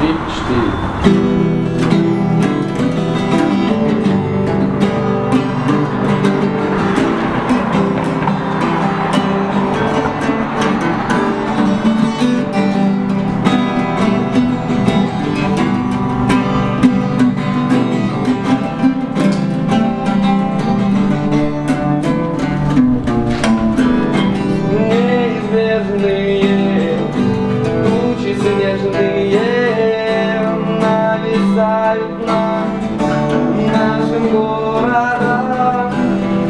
три, четыре. Неизбежные тучи снежные нашим городом.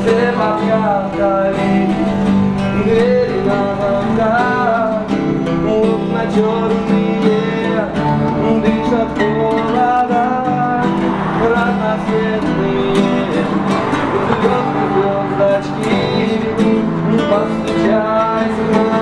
Все подкатали двери на замках, окна черные дышат холодом, разноцветные звезды, звездочки, постучайся